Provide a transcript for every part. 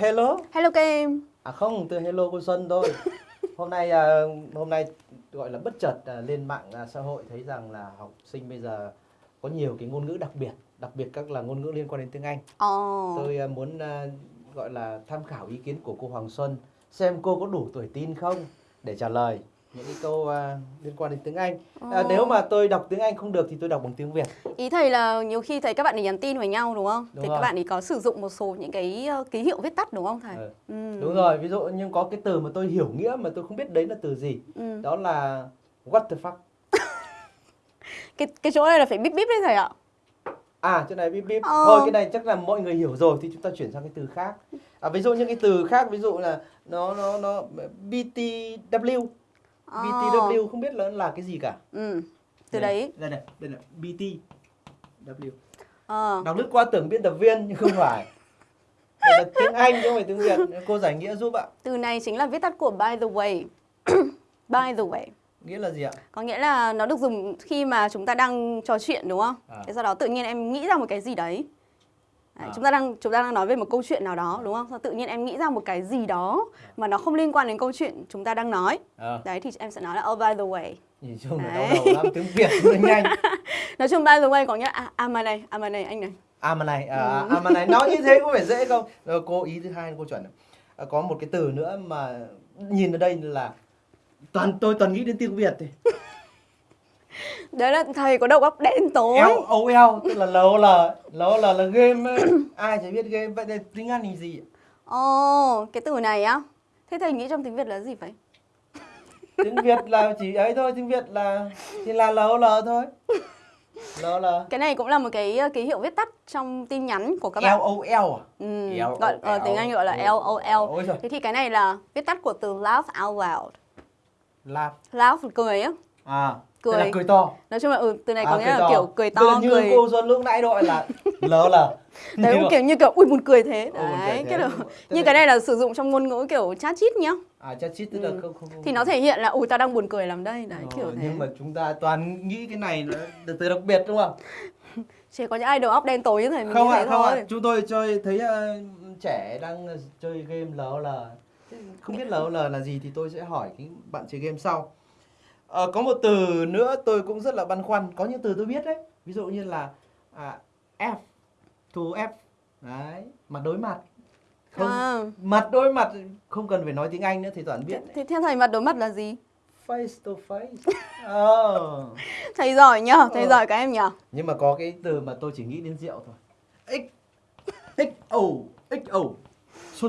hello. Hello các em. À không, từ hello cô Xuân thôi. hôm nay à, hôm nay gọi là bất chợt à, lên mạng à, xã hội thấy rằng là học sinh bây giờ có nhiều cái ngôn ngữ đặc biệt, đặc biệt các là ngôn ngữ liên quan đến tiếng Anh. Ồ. Tôi muốn gọi là tham khảo ý kiến của cô Hoàng Xuân xem cô có đủ tuổi tin không để trả lời những cái câu à, liên quan đến tiếng Anh. À, Ồ. nếu mà tôi đọc tiếng Anh không được thì tôi đọc bằng tiếng Việt. Ý thầy là nhiều khi thấy các bạn ấy nhắn tin với nhau đúng không? Đúng thì rồi. các bạn ấy có sử dụng một số những cái ờ, ký hiệu viết tắt đúng không thầy? Ừ. Ừ. Đúng rồi, ví dụ nhưng có cái từ mà tôi hiểu nghĩa mà tôi không biết đấy là từ gì. Ừ. Đó là what the fuck. Cái cái chỗ này là phải bíp bíp đấy thầy ạ. À, chỗ này bíp bíp. Ờ. Thôi cái này chắc là mọi người hiểu rồi thì chúng ta chuyển sang cái từ khác. À, ví dụ những cái từ khác ví dụ là nó nó nó BTW. Ờ. BTW không biết là là cái gì cả. Ừ. Từ Đây, đấy. Đây này, đây là BTW. Ờ. Đọc lướt qua tưởng biên tập viên nhưng không phải. Đây là tiếng Anh chứ không phải tiếng Việt. Cô giải nghĩa giúp ạ. Từ này chính là viết tắt của by the way. by the way. Nghĩa là gì ạ? Có nghĩa là nó được dùng khi mà chúng ta đang trò chuyện đúng không? À. Thế sau đó tự nhiên em nghĩ ra một cái gì đấy. Đấy, À. Chúng ta đang chúng ta đang nói về một câu chuyện nào đó đúng không? Sau tự nhiên em nghĩ ra một cái gì đó mà nó không liên quan đến câu chuyện chúng ta đang nói. À, Đấy thì em sẽ nói là oh by the way. nhìn chung là đau đầu lắm tiếng Việt nhanh. Nói chung by the way có nghĩa à, à mà này, à mà này anh này. À mà này, à, Ừ. à mà này nói như thế có phải dễ không? Rồi cô ý thứ hai cô chuẩn. À, có một cái từ nữa mà nhìn ở đây là toàn tôi toàn nghĩ đến tiếng Việt thì. Đấy là thầy có đầu óc đen tối. L O L tức là LOL, LOL là game ấy. ai chả biết game vậy thì tiếng Anh là gì? Ồ, cái từ này á. Thế thầy nghĩ trong tiếng Việt là gì vậy? Tiếng Việt là chỉ ấy thôi, tiếng Việt là thì là LOL thôi. LOL. Cái này cũng là một cái ờ, ký hiệu viết tắt trong tin nhắn của các bạn. O L à? Ừ, gọi, ờ, tiếng Anh gọi là L. LOL. Thế thì cái này là viết tắt của từ laugh out loud. Laugh. Laugh cười á. À, Cười. là cười to. Nói chung là ừ, từ này có À, nghĩa là kiểu cười to, là như cười. cô Xuân lúc nãy gọi là LOL. Đấy cũng kiểu như kiểu ui buồn cười thế. Cười Đấy, thế. cái. Tức Như là- cái này là sử dụng trong ngôn ngữ kiểu chat chít nhá. À chat chít tức là Ừ. không không không. Thì nó thể hiện là ui tao đang buồn cười lắm đây. Đấy, Ờ, kiểu thế. nhưng mà chúng ta toàn nghĩ cái này là từ đặc biệt đúng không? Chỉ có những ai đầu óc đen tối như thầy mình không ạ, thế không ạ. thôi. Chúng tôi chơi thấy ờ, trẻ đang ờ, chơi game LOL. Thế Không biết LOL là gì thì tôi sẽ hỏi cái bạn chơi game sau. Ờ, có một từ nữa tôi cũng rất là băn khoăn. Có những từ tôi biết đấy. Ví dụ như là à, F, to F. Đấy, mặt đối mặt. Không, À. mặt đối mặt không cần phải nói tiếng Anh nữa thì toàn biết. Thế theo thầy mặt đối mặt là gì? Face to face. Ờ. Thầy giỏi nhá, thầy Ờ. giỏi các em nhá. nhưng mà có cái từ mà tôi chỉ nghĩ đến rượu thôi x x o x o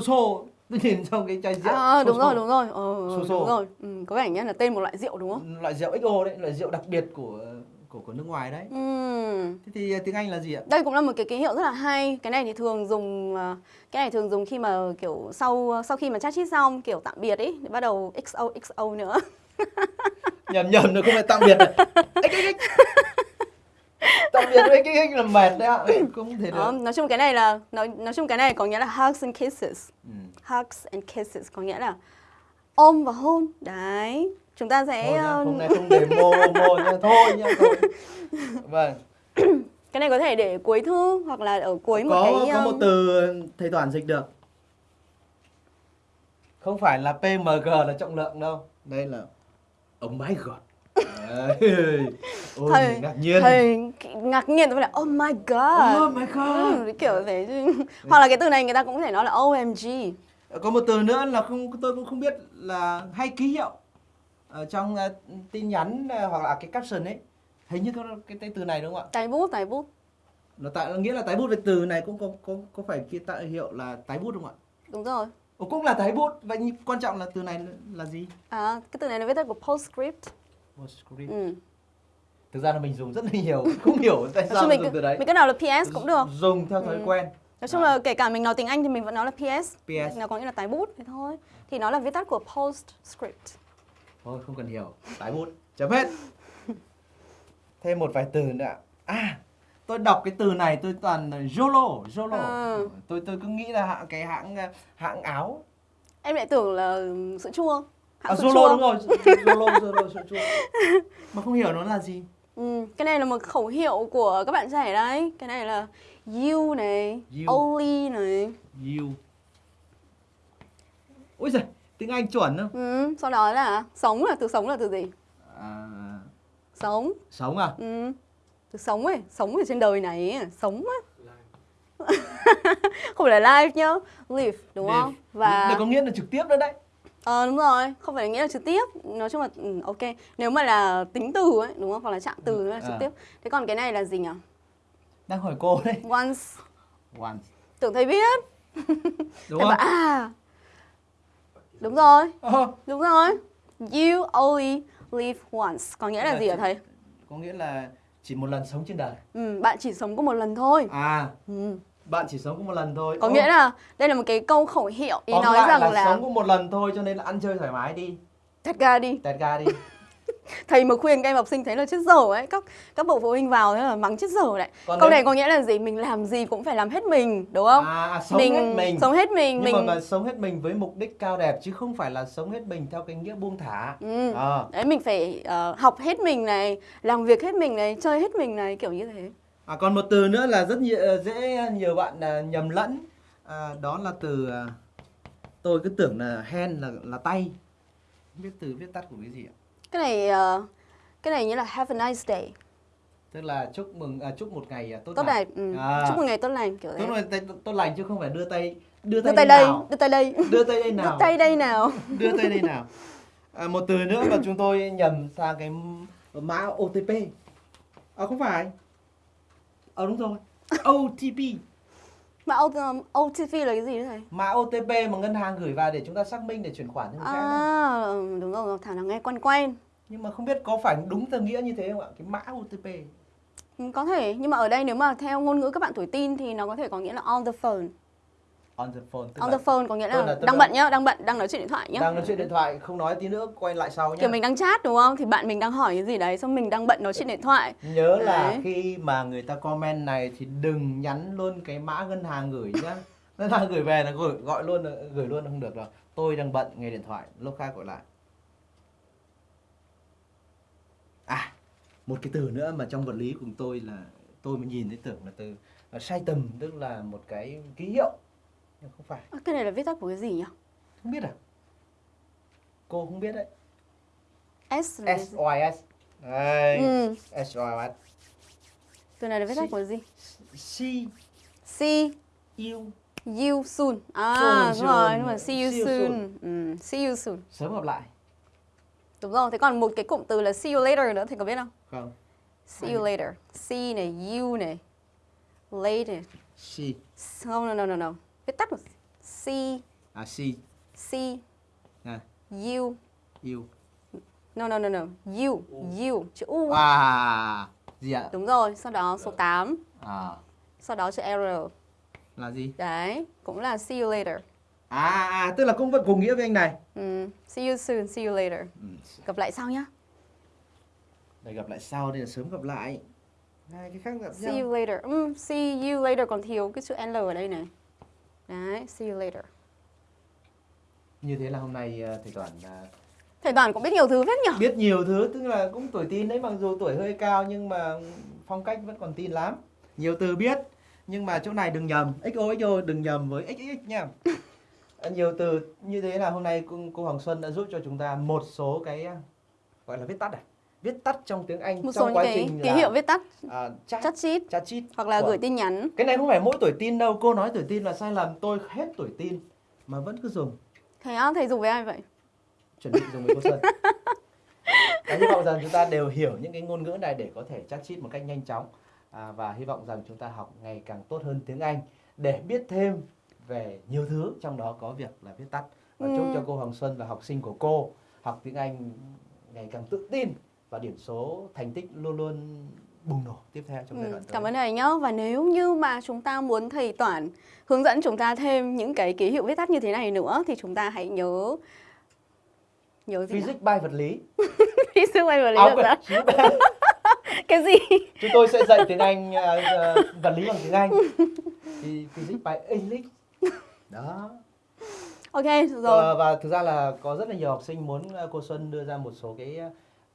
xô tôi nhìn trong cái chai rượu À, xô đúng rồi, đúng rồi. Ờ, Xô xô. đúng rồi. Ừ, có vẻ như là tên một loại rượu đúng không? loại rượu xo đấy loại rượu đặc biệt của của của nước ngoài đấy Ừ. thế thì tiếng anh là gì ạ Đây cũng là một cái ký hiệu rất là hay. Cái này thì thường dùng ờ, cái này thường dùng khi mà kiểu sau sau khi mà chat chít xong kiểu tạm biệt ấy bắt đầu XO XO nữa. nhầm nhầm rồi không phải tạm biệt tạm biệt với x là mệt đấy ạ không thể Đó, được nói chung cái này là nói nói chung cái này có nghĩa là hugs and kisses. ừ. Hugs and kisses có nghĩa là ôm và hôn. Đấy. Chúng ta sẽ thôi nhá, ờ, hôm nay không để mô mô nha thôi nha thôi vâng cái này có thể để cuối thư hoặc là ở cuối một có cái có um, một từ thầy toàn dịch được không phải là PMG là trọng lượng đâu đây là oh my god ôi thầy ngạc nhiên thầy ngạc nhiên tôi phải là oh my god. oh my god Ừ, kiểu thế chứ. hoặc là cái từ này người ta cũng có thể nói là OMG. Có một từ nữa là không tôi cũng không biết là hay ký hiệu ở trong ờ, tin nhắn ờ, hoặc là cái caption ấy hình như có cái, cái từ này đúng không ạ Tài bút, tài bút. nó tại nghĩa là tái bút về từ này cũng có có có phải cái tại hiệu là tái bút không ạ Đúng rồi. Ồ, cũng là tái bút vậy quan trọng là từ này là gì À, cái từ này là viết tắt của postscript. Postscript. Ừ. thực ra là mình dùng rất là nhiều không hiểu tại sao mình dùng từ đấy mình cứ nào là PS cũng được. dùng theo thói Ừ. quen Nói chung là kể cả mình nói tiếng Anh thì mình vẫn nói là PS. PS. Nó có nghĩa là tái bút thế thôi. Thì nó là viết tắt của postscript. thôi không cần hiểu tái bút chấm hết thêm một vài từ nữa ạ. à tôi đọc cái từ này tôi toàn là Zolo Zolo Ừ. tôi tôi cứ nghĩ là hãng cái hãng hãng áo Em lại tưởng là sữa chua. Hãng à, sữa Zolo chua. đúng rồi Zolo Zolo sữa chua mà không hiểu nó là gì Ừ, cái này là một khẩu hiệu của các bạn trẻ đấy. Cái này là you này, You. only này. you ôi giời tiếng anh chuẩn không ừ, sau đó là sống là từ sống là từ gì à, sống sống à ừ. từ sống ấy sống ở trên đời này ấy. sống á không phải là live nhá live đúng Live. không và Đây có nghĩa là trực tiếp nữa đấy Ờ đúng rồi, không phải là nghĩa là trực tiếp. Nói chung là ừ, ok. Nếu mà là tính từ ấy, đúng không? Hoặc là trạng từ là trực À. tiếp. Thế còn cái này là gì nhỉ? đang hỏi cô đấy. Once. Once. Tưởng thầy biết. Đúng không bảo à Đúng rồi, Ờ, đúng rồi. You only live once. Có nghĩa là Là gì hả thầy? có nghĩa là chỉ một lần sống trên đời. Ừ, bạn chỉ sống có một lần thôi. À. Ừ. bạn chỉ sống có một lần thôi. Có Ô, nghĩa là đây là một cái câu khẩu hiệu. Ý tóm nói lại rằng là, là, sống có một lần thôi cho nên là ăn chơi thoải mái đi. Thật ra đi. Tẹt ga đi. Thầy mà khuyên các em học sinh thấy là chết dở ấy. Các các bậc phụ huynh vào thế là mắng chết dở đấy. Còn Câu nếu- này có nghĩa là gì? Mình làm gì cũng phải làm hết mình, đúng không? à, à sống hết mình. sống hết mình nhưng mình mà, mà sống hết mình với mục đích cao đẹp chứ không phải là sống hết mình theo cái nghĩa buông thả. Ừ. Ờ. đấy mình phải ờ, học hết mình này làm việc hết mình này chơi hết mình này kiểu như thế À, còn một từ nữa là rất nhiều, dễ nhiều bạn à, nhầm lẫn. À, đó là từ à, tôi cứ tưởng là hand là là tay. Không biết từ viết tắt của cái gì ạ? Cái này ờ, cái này như là have a nice day. Tức là chúc mừng à, chúc một ngày à, tốt, tốt lành. lành ừ. À. chúc một ngày tốt lành kiểu tốt, lành, tay- tốt lành chứ không phải đưa tay đưa đưa tay, tay đây đây đưa tay đây. Đưa tay đây đưa nào tay đây nào. Đưa tay đây nào. À, một từ nữa mà chúng tôi nhầm sang cái mã OTP à không phải ờ đúng rồi. OTP mà OTP là cái gì đấy thầy mã OTP mà ngân hàng gửi vào để chúng ta xác minh để chuyển khoản cho người khác à ừ, đúng rồi thảo nào nghe quen quen. Nhưng mà không biết có phải đúng theo nghĩa như thế không ạ? Cái mã OTP Ừ, có thể nhưng mà ở đây nếu mà theo ngôn ngữ các bạn tuổi tin thì nó có thể có nghĩa là on the phone on the phone on là the phone có nghĩa là, là- đang là- bận nhá đang bận đang nói chuyện điện thoại nhá. Đang nói chuyện điện thoại không nói tí nữa quay lại sau nhé kiểu mình đang chat đúng không? Thì bạn mình đang hỏi cái gì đấy xong mình đang bận nói chuyện điện thoại. Nhớ là Đấy. khi mà người ta comment này thì đừng nhắn luôn cái mã ngân hàng gửi nhá. Ngân hàng gửi về là gửi gọi luôn là- gửi luôn là không được rồi. Tôi đang bận nghe điện thoại lúc khác gọi lại. À một cái từ nữa mà trong vật lý của tôi là tôi mới nhìn thấy tưởng là từ là sai tầm tức là một cái ký hiệu nhưng không phải. Ơ, cái này là viết tắt của cái gì nhỉ? Không biết à? Cô không biết đấy. S là cái S? Y S. Đây ừ. S Y S. Từ này là viết tắt của gì? See see you you soon à đúng rồi đúng rồi. See you soon ừ. see you soon sớm gặp lại. Đúng rồi thế còn một cái cụm từ là see you later nữa thì có biết không? Không. See you later see này you này later she không no no no no viết tắt của see à she see à, you you no no no no. You you chữ u. À gì ạ? Đúng rồi sau đó số 8 à. Sau đó chữ r. Là gì? Đấy cũng là see you later. À, à tức là cũng vẫn cùng nghĩa với anh này. Ừ. see you soon see you later. Ừ. gặp lại sau nhá. Để gặp lại sau đây là sớm gặp lại. Hai cái khác gặp see nhau. you later. Ừ, see you later còn thiếu cái chữ l ở đây này đấy see you later. Như thế là hôm nay à, thầy toàn à, thầy toàn cũng biết nhiều thứ phết nhỉ biết nhiều thứ tức là cũng tuổi tin đấy mặc dù tuổi hơi cao nhưng mà phong cách vẫn còn tin lắm. Nhiều từ biết nhưng mà chỗ này đừng nhầm. Xo xo đừng nhầm với xx nha. À, nhiều từ. Như thế là hôm nay cô, cô Hoàng Xuân đã giúp cho chúng ta một số cái gọi là viết tắt à viết tắt trong tiếng Anh một số trong những quá cái trình ký là, hiệu viết tắt à, chat chat sheet chat sheet hoặc là của- gửi tin nhắn. Cái này không phải mỗi tuổi tin đâu cô nói tuổi tin là sai lầm tôi hết tuổi tin mà vẫn cứ dùng. Thầy á thầy dùng với ai vậy? Chuẩn bị dùng với cô Xuân và hy vọng rằng chúng ta đều hiểu những cái ngôn ngữ này để có thể chat chít một cách nhanh chóng. À, và hy vọng rằng chúng ta học ngày càng tốt hơn tiếng Anh để biết thêm về nhiều thứ trong đó có việc là viết tắt. Và chúc Ừ. cho cô Hoàng Xuân và học sinh của cô học tiếng Anh ngày càng tự tin và điểm số thành tích luôn luôn bùng nổ tiếp theo trong giai Ừ, đoạn tới. cảm ơn thầy nhá và nếu như mà chúng ta muốn thầy Toản hướng dẫn chúng ta thêm những cái ký hiệu viết tắt như thế này nữa thì chúng ta hãy nhớ nhớ gì? Physics by vật lý. Physics by vật lý À, được sao? cái gì chúng tôi sẽ dạy tiếng Anh à, vật lý bằng tiếng Anh. Thì Physics by English. Đó. ok rồi Ờ, và thực ra là có rất là nhiều học sinh muốn cô Xuân đưa ra một số cái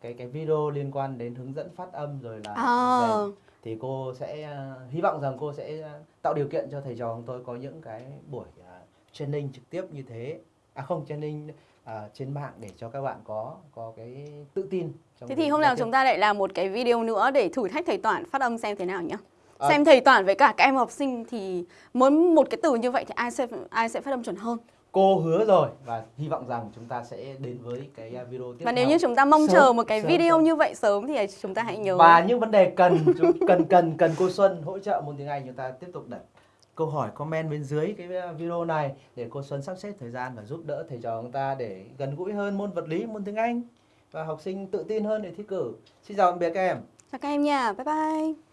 cái cái video liên quan đến hướng dẫn phát âm rồi là à, rèn. thì cô sẽ ờ, hy vọng rằng cô sẽ ờ, tạo điều kiện cho thầy trò của tôi có những cái buổi ờ, training trực tiếp như thế à không training à, trên mạng để cho các bạn có có cái tự tin trong Thế thì hôm nào tiếp. chúng ta lại làm một cái video nữa để thử thách thầy Toản phát âm xem thế nào nhé. À. Xem thầy Toản với cả các em học sinh thì muốn một cái từ như vậy thì ai sẽ ai sẽ phát âm chuẩn hơn. Cô hứa rồi và hy vọng rằng chúng ta sẽ đến với cái à, video tiếp Và nếu theo. như chúng ta mong Sớm, chờ một cái sớm, video sớm. như vậy sớm thì chúng ta hãy nhớ và những vấn đề cần cần cần cần cô Xuân hỗ trợ môn tiếng Anh chúng ta tiếp tục đặt câu hỏi comment bên dưới cái video này để cô Xuân sắp xếp thời gian và giúp đỡ thầy trò chúng ta để gần gũi hơn môn vật lý môn tiếng Anh và học sinh tự tin hơn để thi cử xin chào tạm biệt các em chào các em nha. Bye bye.